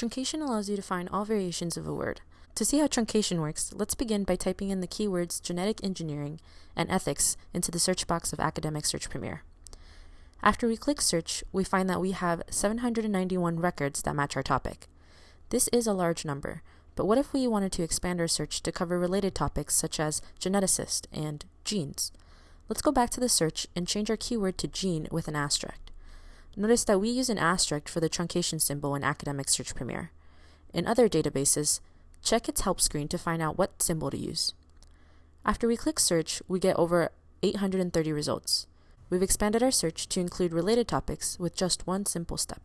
Truncation allows you to find all variations of a word. To see how truncation works, let's begin by typing in the keywords genetic engineering and ethics into the search box of Academic Search Premier. After we click search, we find that we have 791 records that match our topic. This is a large number, but what if we wanted to expand our search to cover related topics such as geneticist and genes? Let's go back to the search and change our keyword to gene with an asterisk. Notice that we use an asterisk for the truncation symbol in Academic Search Premier. In other databases, check its help screen to find out what symbol to use. After we click search, we get over 830 results. We've expanded our search to include related topics with just one simple step.